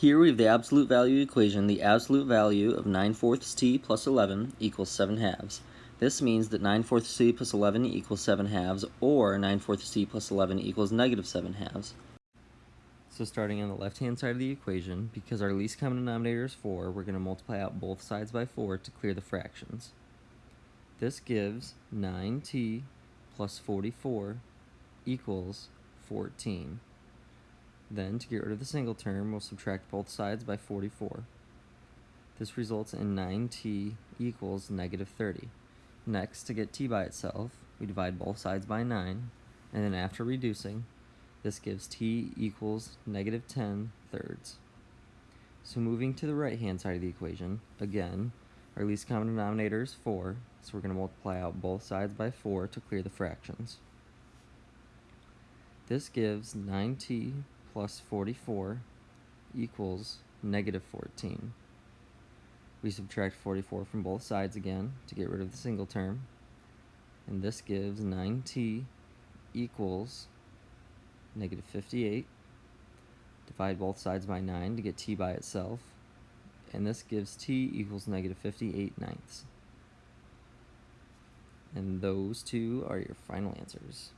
Here we have the absolute value equation. The absolute value of 9 fourths t plus 11 equals 7 halves. This means that 9 fourths t plus 11 equals 7 halves, or 9 fourths t plus 11 equals negative 7 halves. So starting on the left-hand side of the equation, because our least common denominator is 4, we're going to multiply out both sides by 4 to clear the fractions. This gives 9t plus 44 equals 14. Then, to get rid of the single term, we'll subtract both sides by 44. This results in 9t equals negative 30. Next, to get t by itself, we divide both sides by 9, and then after reducing, this gives t equals negative 10 thirds. So moving to the right-hand side of the equation, again, our least common denominator is 4, so we're going to multiply out both sides by 4 to clear the fractions. This gives 9t plus 44 equals negative 14. We subtract 44 from both sides again to get rid of the single term. And this gives 9t equals negative 58. Divide both sides by 9 to get t by itself. And this gives t equals negative 58 ninths. And those two are your final answers.